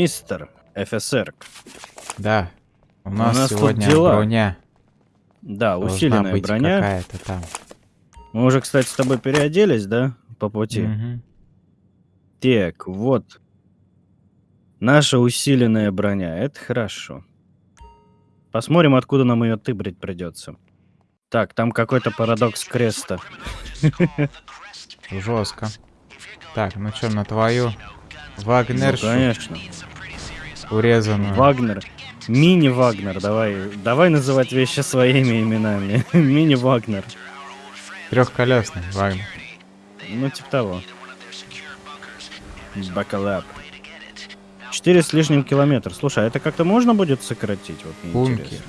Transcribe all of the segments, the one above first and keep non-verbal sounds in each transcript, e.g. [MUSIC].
Мистер ФСР. Да. У нас, нас тут сегодня дела. броня. Да, Должна усиленная быть броня. какая-то там. Мы уже, кстати, с тобой переоделись, да? По пути. Мгм. Так, вот. Наша усиленная броня. Это хорошо. Посмотрим, откуда нам ее тыбрить придется. Так, там какой-то парадокс креста. Жестко. Так, ну что, на твою Ну, Вагнершу конечно. Урезанную. Вагнер. Мини-Вагнер. Давай, давай называть вещи своими именами. [LAUGHS] Мини-Вагнер. Трехколесный Вагнер. Ну, типа того. Бакалап. Четыре с лишним километра. Слушай, а это как-то можно будет сократить? Вот мне интересно.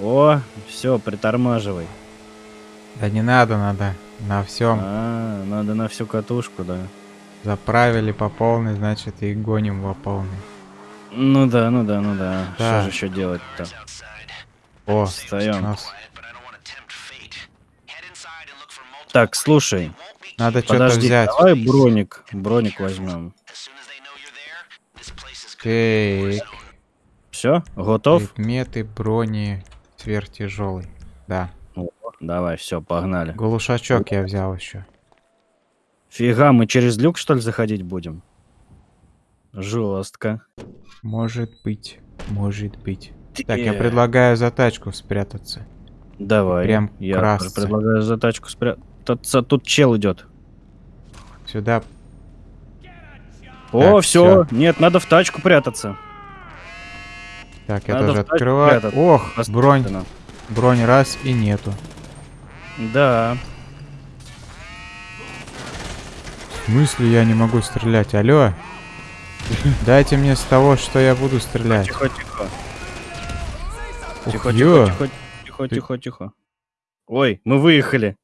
О, все, притормаживай. Да не надо, надо на всем. А, надо на всю катушку, да. Заправили по полной, значит и гоним по полной. Ну да, ну да, ну да. Да. Что же еще делать-то? О, Встаем. нас. Так, слушай, Надо что-то взять. давай броник, броник возьмем. Так, Все, готов? предметы брони сверхтяжелый. Да. Давай, все, погнали. Глушачок я взял еще. Фига, мы через люк что ли заходить будем? Жестко. Может быть, может быть. Так, я предлагаю за тачку спрятаться. Давай. прям я красться. предлагаю за тачку спрятаться. Тут чел идет. Сюда. О, Так, все. Нет, надо в тачку прятаться. Так, я Надо тоже открываю. прятаться. Ох, бронь, бронь раз и нету. Да. В смысле я не могу стрелять? Алло? Дайте мне с того, что я буду стрелять. Тихо, тихо. Ух, Тихо, ё. тихо, тихо, тихо, Ты- тихо, тихо. Ой, мы выехали.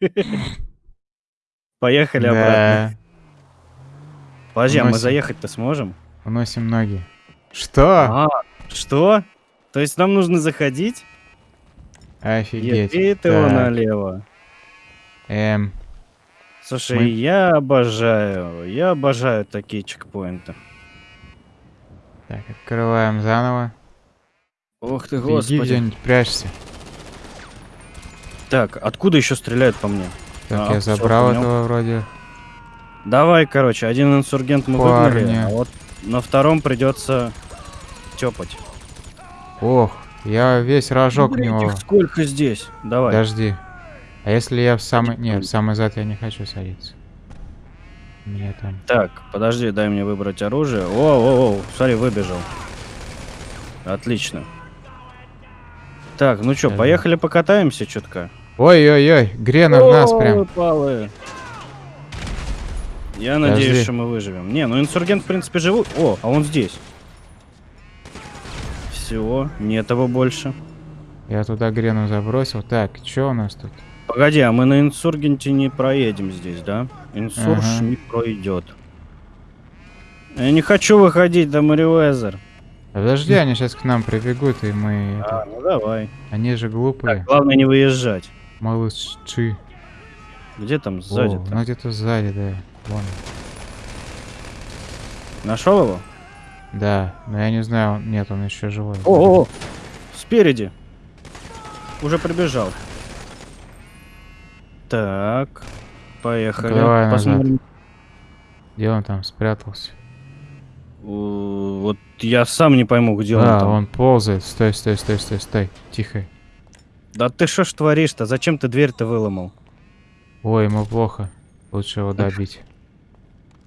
[LAUGHS] Поехали обратно. Подожди, а мы заехать-то сможем? уносим ноги. Что? А, что? То есть нам нужно заходить? Офигеть. Еби ты налево. эм, Слушай, Мы- я обожаю, я обожаю такие чекпоинты. так, открываем заново. Ох ты, господи. где-нибудь, прячься. Так, откуда еще стреляют по мне? Так, А, я забрал этого вроде. Давай, короче, один инсургент мы Парни. выгнали, а вот на втором придется тепать. Ох, я весь рожок в Блин, него. сколько здесь? Давай. Подожди. А если я в самый... Пойдем. в самый зад я не хочу садиться. У меня там... Так, подожди, дай мне выбрать оружие. О, о, о, смотри, выбежал. Отлично. Так, ну что, поехали покатаемся чутка. Ой-ой-ой, Грена в нас прям. Палы. Я надеюсь, Подожди. что мы выживем. Не, ну инсургент, в принципе, живут. О, а он здесь. Все, нет его больше. Я туда Грену забросил. Так, что у нас тут? Погоди, а мы на инсургенте не проедем здесь, да? Инсурж Ага. не пройдет. Я не хочу выходить до Мариуэзер. Подожди, они сейчас к нам прибегут, и мы... А, ну давай. Они же глупые. Так, главное не выезжать. Малыши. Где там О, сзади? ну где-то сзади, да. Вон. Нашел его? Да, но я не знаю, нет, он еще живой. О, о, о, спереди. Уже прибежал. Так, поехали. Давай назад. Посмотрим. Где он там спрятался? Вот я сам не пойму, где он Да, там. он ползает. Стой, стой, стой, стой, стой. Тихо. Да ты что ж творишь-то? Зачем ты дверь-то выломал? Ой, ему плохо. Лучше его добить.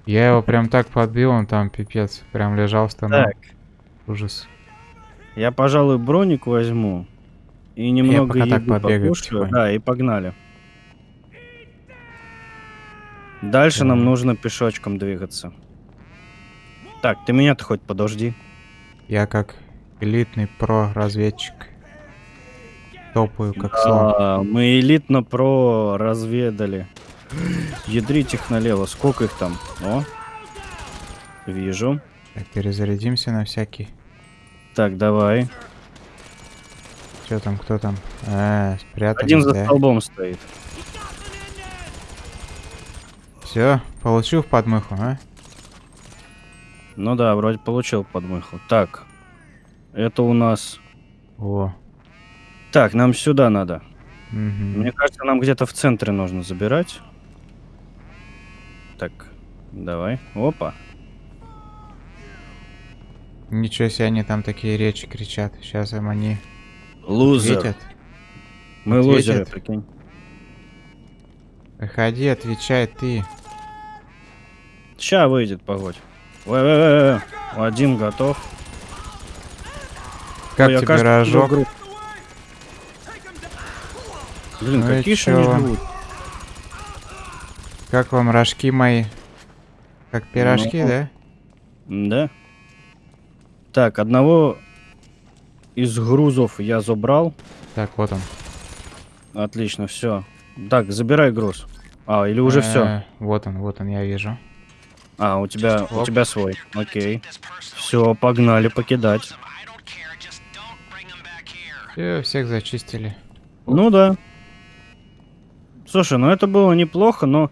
Я его прям так подбил, он там пипец. Прям лежал, стонал. Так, Ужас. я, пожалуй, броник возьму. И немного пока так побегаю. Да, и погнали. Дальше нам нужно пешочком двигаться. Так, ты меня-то хоть подожди. Я как элитный про-разведчик. Топаю как слон. Мы элитно про разведали. Ядрить их налево. Сколько их там? О, вижу. Так, перезарядимся на всякий. Так, давай. Что там, кто там? А, спрятались, Один за да? столбом стоит. Все, получил подмыху, а? Ну да, вроде получил подмыху. Так. Это у нас... О. Так, нам сюда надо. мгм. Мне кажется, нам где-то в центре нужно забирать. Так, давай. Опа. Ничего себе, они там такие речи кричат. Сейчас им они Лузер. ответят. Мы ответят. лузеры, прикинь. Выходи, отвечай ты. Ща выйдет, погодь. Ой, ой, ой, ой. Один готов. Как Ой, тебе кажется, рожок? игру- Блин, Ну какие же они живут. Как вам рожки мои? Как пирожки, Ну. да? Да. Так, одного из грузов я забрал. Так, вот он. Отлично, все. Так, забирай груз. А, или уже все. Э, Вот он, вот он, я вижу. А, у тебя, у тебя свой. Окей. Все, погнали покидать. Всё, всех зачистили. Ну да. Слушай, ну это было неплохо, но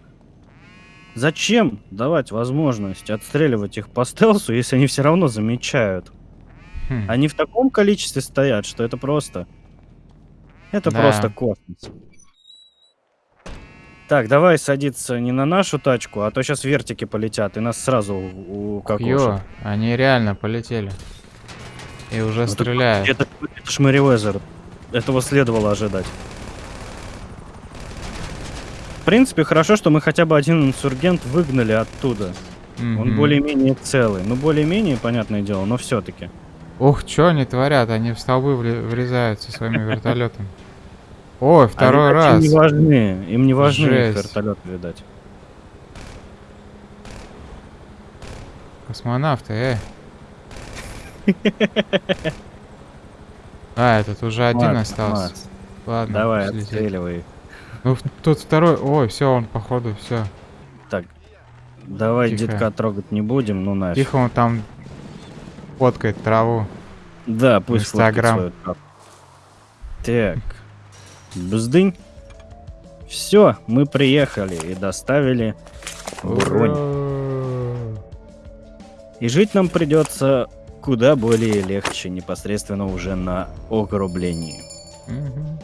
зачем давать возможность отстреливать их по стелсу, если они все равно замечают? Хм. Они в таком количестве стоят, что это просто... Это Да. просто космос. Так, давай садиться не на нашу тачку, а то сейчас вертики полетят, и нас сразу у, у Ё, они реально полетели. И уже стреляют. Это, это ж Мэривезер. Этого следовало ожидать. В принципе, хорошо, что мы хотя бы один инсургент выгнали оттуда. Он Мгм. более-менее целый. Ну, более-менее, понятное дело, но все-таки. Ух, что они творят? Они в столбы врезаются своими [LAUGHS] вертолетами. Ой, второй раз. Им не важны. Им не важны вертолеты, видать. Космонавты, э. А, этот уже один Ладно, остался. ладно. Ладно, Давай, летит. отстреливай. Ну, тут второй. Ой, все, он походу, все. Так, давай Тихо. детка трогать не будем, ну нафиг. Тихо, он там фоткает траву. Да, пусть Инстаграм. Так. Бздынь. Все, мы приехали и доставили бронь. И жить нам придется куда более легче, непосредственно уже на огрублении. Мгм.